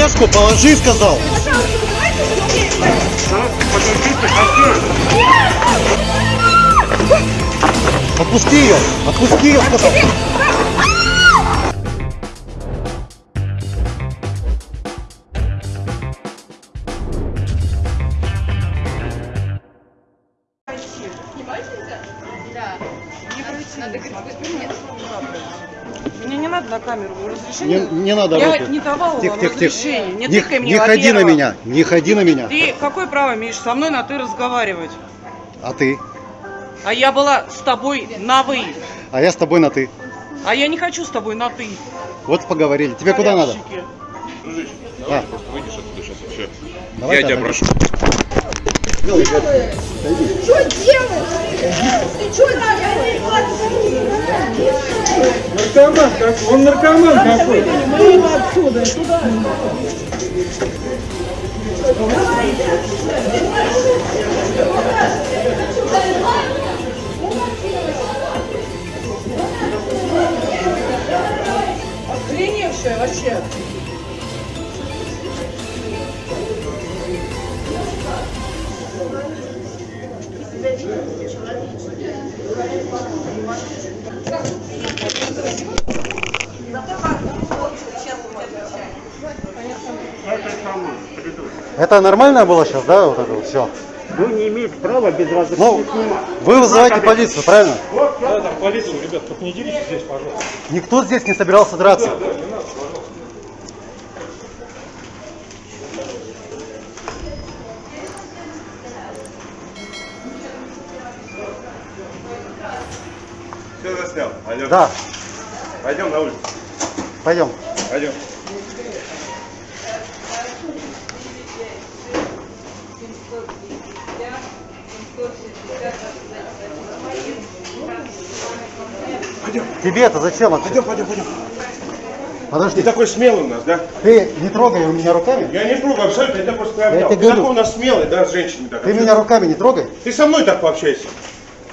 Тележку положи, сказал. Отпусти ее, отпусти ее, сказал. Мне не надо на камеру разрешение. Не, не надо Я руки. не давала Тихо, вам тихо, тихо. разрешения. Не, Не, мне, не ходи на меня, не ходи на меня. Ты какое право имеешь со мной на ты разговаривать? А ты? А я была с тобой на вы. А я с тобой на ты. А я не хочу с тобой на ты. Вот поговорили. Тебе куда надо? А. давай просто выйдешь оттуда сейчас все. Давай Я тебя прошу. Что делаешь? Ты что делаешь? Наркоман какой, он наркоман какой. Охреневшая вообще. Это нормально было сейчас, да? Вот это вот все. Вы не имеете права без разрешения Ну, вы вызываете полицию, правильно? Да, там полицию, ребят, только не деритесь здесь, пожалуйста. Никто здесь не собирался драться. Все Алло. Да, Пойдем на улицу. пойдем. Пойдем. Тебе это зачем? вообще? Пойдем, пойдем, пойдем. Подожди, Ты такой смелый у нас, да? ты не трогай меня руками. Я не трогаю абсолютно, я тебя просто обнял. Ты говорю. такой у нас смелый, да, с женщинами так. Ты меня руками не трогай. Ты со мной так пообщайся.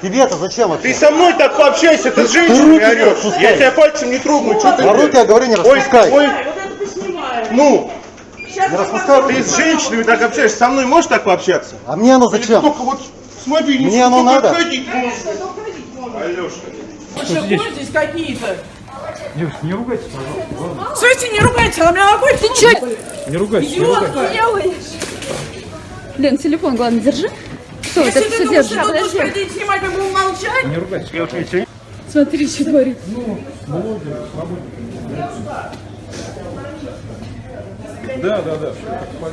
Тебе это зачем Ты вообще? со мной так пообщайся, ты с женщинами руки орешь. Я тебя пальцем не трогаю, что ты... На руки, я говорю, не Ой, распускай. ой, Вот это ты снимаешь. ну, Не распускай ты с женщинами так общаешься, со мной можешь так пообщаться? А мне оно зачем? только вот с мобильником Мне оно надо? ходить можешь. Алеша. Что здесь какие-то? Девушка, не ругайтесь, пожалуйста. Слушайте, не ругайтесь, она меня ногой. Ты че? Не ругайтесь, не ругайтесь. Лен, телефон, главное, держи. Что, Если это ты все думаешь, держи. что будешь ходить, снимать, мы будем молчать. Не ругайтесь. Смотри, что творит. Да, да, да.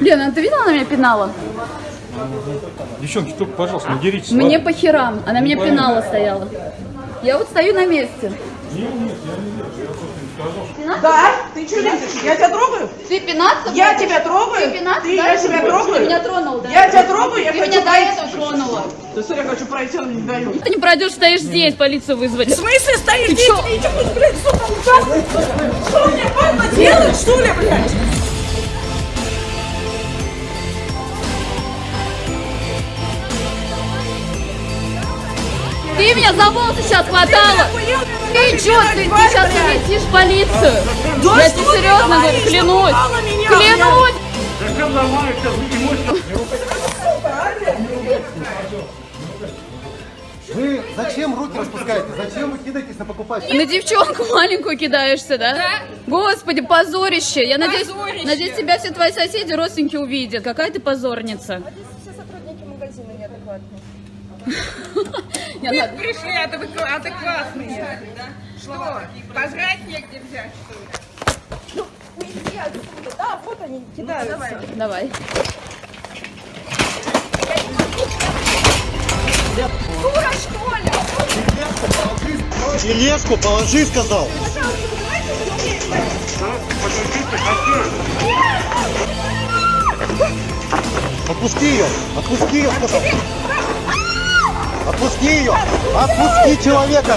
Лена, ты видела, она меня пинала? Девчонки, только, пожалуйста, не деритесь. Мне ладно? по херам. Она меня пинала стояла. Я вот стою на месте. Да? Ты что лезешь? Я тебя трогаю? Ты пинаться? Я будешь? тебя трогаю? Ты пинаться? Ты, я тебя трогаю? Ты меня тронул, да? Я тебя трогаю, я Ты хочу меня до пройти. этого тронула. Да смотри, я хочу пройти, он не дает. Ты не пройдешь, стоишь здесь, полицию вызвать. В смысле стоишь? Ты Ты что? блядь, что там ужасно? Что мне больно делать, что ли, блядь? Ты меня за волосы сейчас хватала. Ты чё, ты, ты сейчас летишь в полицию. Да Я тебе серьезно говорю, говоришь? клянусь. Напугала меня, Клянусь. Вы зачем руки распускаете? Зачем вы кидаетесь на покупателя? На девчонку маленькую кидаешься, да? Да. Господи, позорище. Я надеюсь, надеюсь, тебя все твои соседи, родственники увидят. Какая ты позорница. Все сотрудники магазина неадекватные. Я на- Пришли адеква- адекватные. Что? Пожрать негде взять, что ли? Уйди отсюда. Да, вот они кидаются. Давай. Дура, что ли? Тележку положи, сказал. Отпусти ее, отпусти ее, сказал. Отпусти ее, отпусти человека.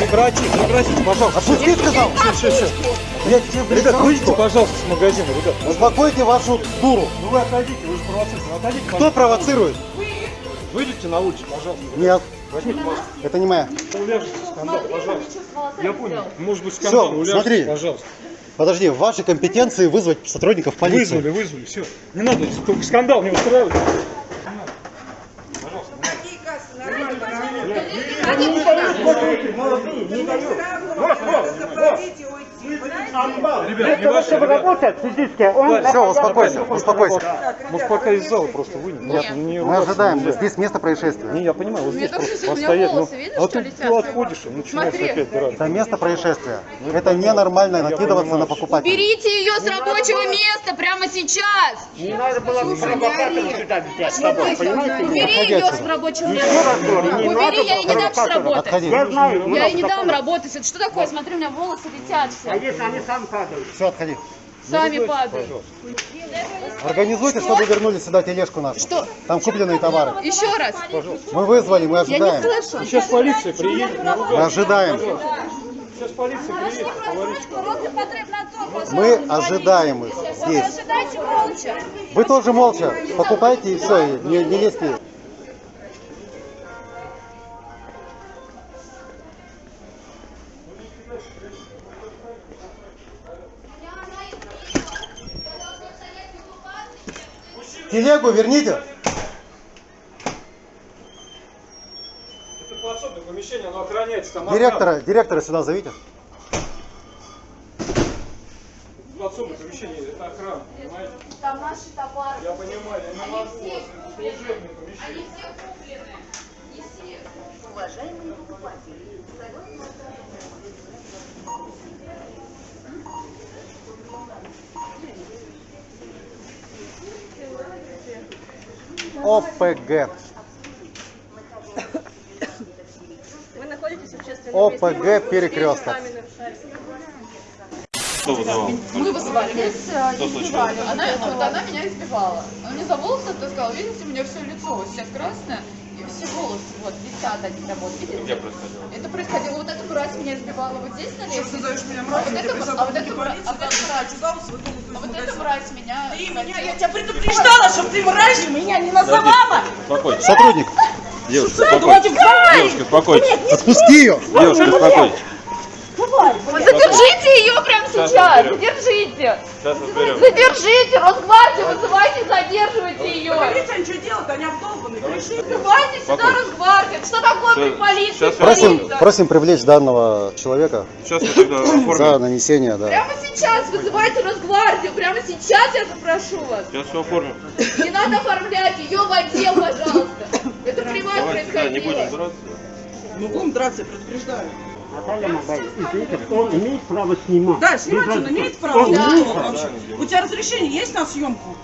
Прекрати, прекратите, пожалуйста. Отпусти, сказал. Все, все, все. Я тебе Ребят, выйдите, пожалуйста, с магазина, ребят. Успокойте вашу дуру. Ну вы отойдите, вы же провоцируете. Отойдите, Кто пожалуйста. провоцирует? Выйдите на улицу, пожалуйста. Нет, Возьмите маску. это не моя. Уляжите скандал, пожалуйста. Я понял. Может быть скандал, Всё, уляжите, смотри. пожалуйста. Подожди, в вашей компетенции вызвать сотрудников полиции. Вызвали, вызвали, все. Не надо, только скандал не устраивать. Ребят, не ваши, ребят. Все, успокойся, успокойся. Может, пока из зала просто вынем. Нет, не мы ожидаем, нельзя. здесь место происшествия. Не, я понимаю, вот здесь просто у меня постоять. Ну, а что ты, летят? ты отходишь и начинаешь опять драться. Это место происшествия. Это ненормально накидываться на покупателя. Берите ее с рабочего места прямо сейчас. Не надо было провокатора сюда взять с собой, понимаете? Убери ее с рабочего места. Убери, я ей не дам. Отходи. Я ей не дам работать. Это что такое? Смотри, у меня волосы летят А все. если они сами падают? Все, отходи. Сами падают. Организуйте, чтобы вернули сюда тележку нашу. Что? Там купленные товары. Еще раз. Мы вызвали, мы Я не ожидаем. слышу. Сейчас полиция приедет, Мы ожидаем. Сейчас полиция приедет. Мы ожидаем их здесь. Вы тоже молча покупайте и все, не, не лезьте. Телегу верните. Это подсобное помещение, оно охраняется. Там Директора, директора сюда зовите. охрана. Подсобное помещение, это охрана, понимаете? Там наши товары. Я понимаю, я не могу. Это служебное помещение. все куплены. Не все. ОПГ. Вы находитесь в общественном ОПГ перекресток. Мы вызывали. Избивали. Она, вот она меня избивала. Она мне за волосы таскала. Видите, у меня все лицо вот сейчас красное. И все волосы вот там вот. Видите? Где происходило? Это происходило. Вот эта мразь меня избивала вот здесь на лестнице. А вот эта, а вот эта, мра- а вот эта мразь. А вот эта мразь меня... Ты меня, я тебя предупреждала, чтобы ты мразью меня не называла. Сотрудник, Против Девушка, успокойтесь. отпусти ее. Девушка, успокойтесь. Прямо сейчас. Задержите. Сейчас разберем. Задержите. Росгвардию вызывайте, задерживайте ее. Видите, они что делают? Они обдолбаны. Вызывайте сюда Росгвардию. Что такое при полиции? Сейчас Просим, просим привлечь данного человека Сейчас мы тогда за оформим. нанесение, да. Прямо сейчас вызывайте Росгвардию. Прямо сейчас я запрошу вас. Сейчас все оформим. Не надо оформлять ее в отдел, пожалуйста. Это при вас Давайте, да, не будем драться. Мы будем драться, я предупреждаю. Наталья он имеет право снимать. Да, снимать он имеет право. Он Да. имеет Вообще. У тебя разрешение есть на съемку?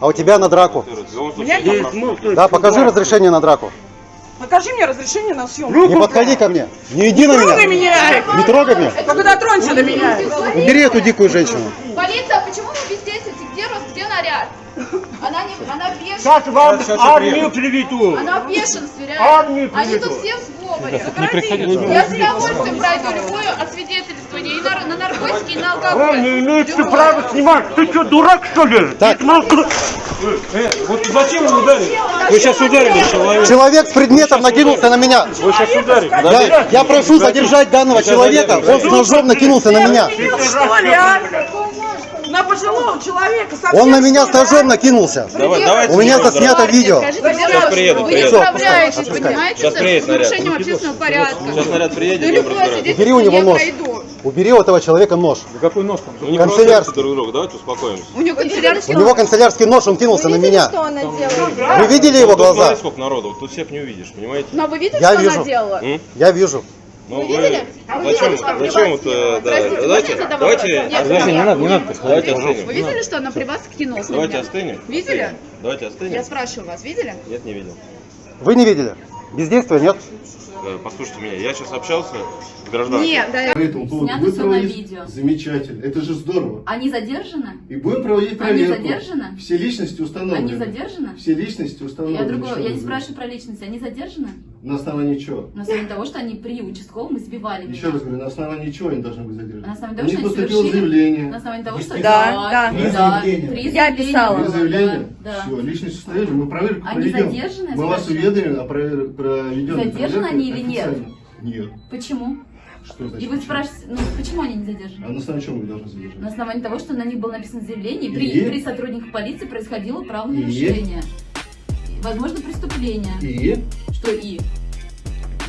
А у тебя на драку? Ну, Да, покажи разрешение на драку. Покажи мне разрешение на съемку. Не подходи ко мне. Не иди на Трогай меня. меня! Не трогай меня. Только дотронься до меня. Убери эту дикую женщину. Полиция, почему вы бездействуете? Где Рос, где наряд? Она не, она в бешенстве. Сейчас вам Сейчас армию приведу. Она в бешенстве, Армию реально. Они приведу. тут все в Не приходите. Я с удовольствием пройду любое освидетельствование и на, на наркотики, и на алкоголь. Он не имеет Любое. права снимать. Ты что, дурак, что ли? Так. Ты смотри. Э, вот зачем вы ударили? Вы сейчас ударили человека. Человек с предметом накинулся на меня. Вы сейчас ударили. Я, я прошу задержать данного человека. Он с ножом накинулся на меня. Что ли, а? На пожилого человека совсем Он на меня с а? ножом накинулся. Давай, давайте. У меня будем заснято видео. Скажите, Сейчас приедут, вы не справляетесь, понимаете, с приедет наряд. нарушением общественного порядка. Сейчас наряд приедет, разбираюсь. Убери у него нож. Убери у этого человека нож. Да какой нож там? Ну не Канцелярский. друг друга, давайте успокоимся. У него канцелярский У него канцелярский нож, он кинулся на меня. Что она делает? Вы видели его глаза? смотри, сколько народу, тут всех не увидишь, понимаете? Но вы видели, Я что вижу. она делала? Я вижу. Ну, видели? Вы Зачем, видели, что зачем при вот, вас да, давайте, я давайте, давайте, не надо, не надо, давайте Вы остынем. видели, что она при вас кинулась Давайте остынем. Видели? Остынем. Давайте Я остынем. спрашиваю вас, видели? Нет, не видел. Вы не видели? Бездействия нет? Э, Послушайте меня, я сейчас общался с гражданкой. Нет, да. По этому поводу Снято всё на видео. Замечательно. Это же здорово. Они задержаны? И будем проводить Они проверку. задержаны? Все личности установлены. Они задержаны? Все личности установлены. Я другое, Еще я не спрашиваю про личность. Они задержаны? На основании чего? На основании того, что они при участковом избивали Еще меня. раз говорю, на основании чего они должны быть задержаны? На основании того, Они что они поступило совершили- заявление. На основании того, что Да, да. При да, заявлении. при Я заявлении писала. Вы было, заявление? Да. да. Все, личность установили, мы проверку Они проведем. задержаны, Мы вас уведомим о провер- проведенной Задержаны они или нет? Нет. Почему? Что И значит? вы спрашиваете, ну почему они не задержаны? А на основании чего вы должны задержать? На основании того, что на них было написано заявление, и при, И? при сотрудниках полиции происходило И? правонарушение. И, Возможно, преступление. И? Что и?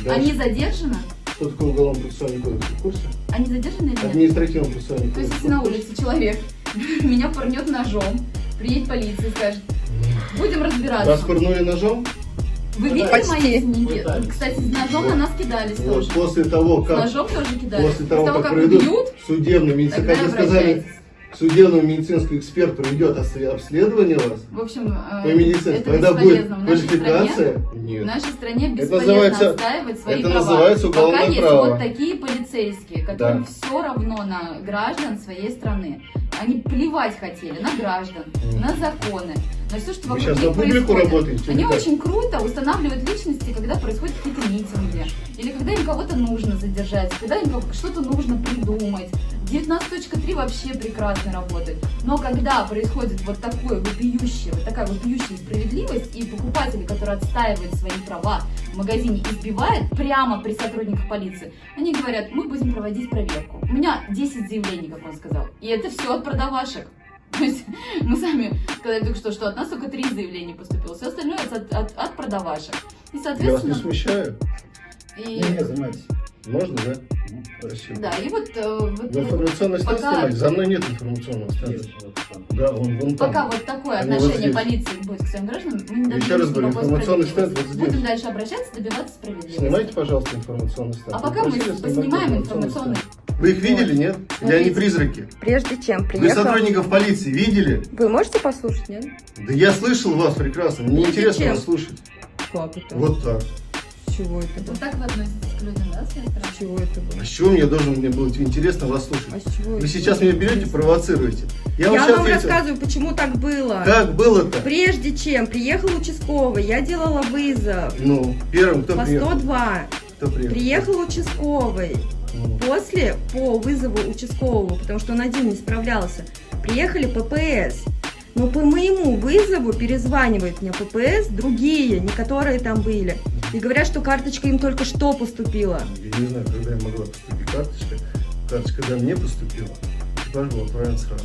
Дальше. Они задержаны? Что такое уголовно-процессуальный кодекс? Вы в курсе? Они задержаны или нет? Административно-процессуальный То есть, кодекс. если на улице человек меня пырнет ножом, приедет полиция и скажет, будем разбираться. Вас пырнули ножом? Вы видели Почти. мои снимки? Кстати, с ножом на нас кидались Вот тоже. после того, С как ножом тоже кидались. После того, как, как проведут убьют, судебный медицинский, тогда как сказали. Судебный медицинский эксперт проведет обследование вас В общем, э, по медицине, это тогда будет бесполезно. В нашей стране квалификация. В Нет. нашей стране Это бесполезно называется- отстаивать свои это права. называется уголовное Пока есть право. вот такие полицейские, которым Да. все равно на граждан своей страны. Они плевать хотели на граждан, на законы, на все, что Вы сейчас на публику происходит. работаете, Они очень круто устанавливают личности, когда происходят какие-то митинги, или когда им кого-то нужно задержать, когда им что-то нужно придумать. 19.3 вообще прекрасно работает. Но когда происходит вот такое вопиющее, вот такая вопиющая справедливость, и покупатели, которые отстаивают свои права в магазине, избивают прямо при сотрудниках полиции, они говорят, мы будем проводить проверку. У меня 10 заявлений, как он сказал. И это все от продавашек. То есть мы сами сказали только что, что от нас только три заявления поступило, все остальное от, от, от продавашек. И, Я вас не соответственно, смущаю? и, занимайтесь. Можно, да? Спасибо. да, и вот, э, вот- В вот информационный стенд пока-? За мной нет информационного стенда. Да, он вон там. Пока вот такое Они вот отношение здесь. полиции будет к своим гражданам, мы не Еще раз говорю, информационный стенд вот здесь. Будем дальше обращаться, добиваться справедливости. Снимайте, пожалуйста, информационный стенд. А пока мы поснимаем информационный. Вы их видели, нет? Или они призраки? Прежде чем Вы приехал... сотрудников полиции видели? Вы можете послушать, нет? Да я слышал вас прекрасно. Мне Прежде интересно чем? вас слушать. Как это? Вот так. С чего это? Вот так вы относитесь чего это было? А с чего мне должен мне было интересно вас слушать? А с чего Вы сейчас меня берете, провоцируете. Я, Я вам вам ответил. рассказываю, почему так было. Как было-то? Прежде чем приехал участковый, я делала вызов Ну, первым кто по приехал? 102. Кто приехал? Приехал участковый. Ну, После, по вызову участкового, потому что он один не справлялся, приехали ППС. Но по моему вызову перезванивают мне ППС, другие, не которые там были. И говорят, что карточка им только что поступила. Я не знаю, когда я могла поступить карточка. Карточка, когда мне поступила, экипаж был отправлен сразу.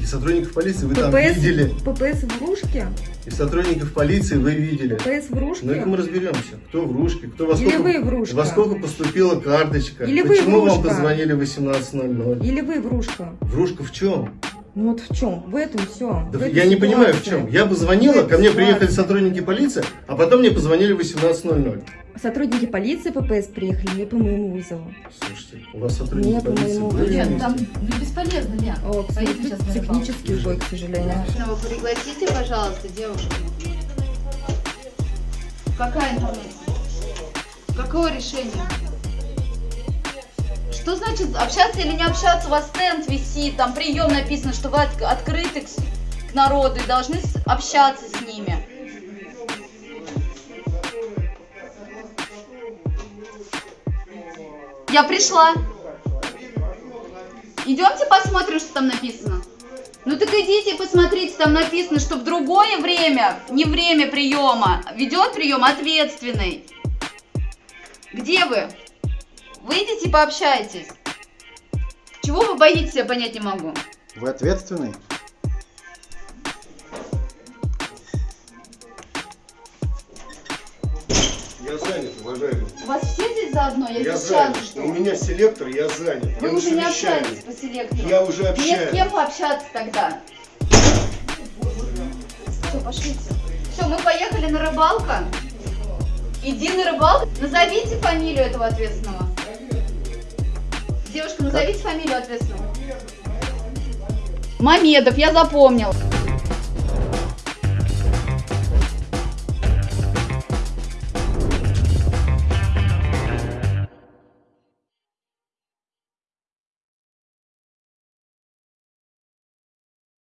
И сотрудников полиции вы там ППС, видели. ППС в Ружке? И сотрудников полиции вы видели. ППС в Ружке? Ну, это мы разберемся. Кто в Ружке, кто во Или сколько, вы в Ружке? во сколько поступила карточка. Или вы Почему вам Врушка? позвонили в 18.00? Или вы в Ружка? Врушка в чем? Ну вот в чем? В этом все. Да я не понимаю в чем. Я бы звонила, В ко мне этой приехали ситуации. сотрудники полиции, а потом мне позвонили в 18.00. Сотрудники полиции ППС приехали не по моему вызову. Слушайте, у вас сотрудники Не, полиции по-моему, были? Вместе? там ну, бесполезно, Лен. О, Поедем рыбалку. технический сбой, к сожалению. Ну, вы пригласите, пожалуйста, девушку. Какая информация? Какое решение? Что значит общаться или не общаться? У вас стенд висит, там прием написано, что вы от- открыты к, к народу и должны с- общаться с ними. Я пришла. Идемте посмотрим, что там написано. Ну так идите посмотрите, там написано, что в другое время, не время приема, ведет прием ответственный. Где вы? Выйдите и пообщайтесь. Чего вы боитесь, я понять не могу. Вы ответственный? Я занят, уважаемый. У вас все здесь заодно? Я, Я здесь занят. что У меня селектор, я занят. Вы я уже не совещании. общаетесь по селектору. Я уже Мне общаюсь. с кем пообщаться тогда? Все, пошлите. Все, мы поехали на рыбалку. Иди на рыбалку. Назовите фамилию этого ответственного. Девушка, назовите фамилию ответственного. Мамедов, я запомнил.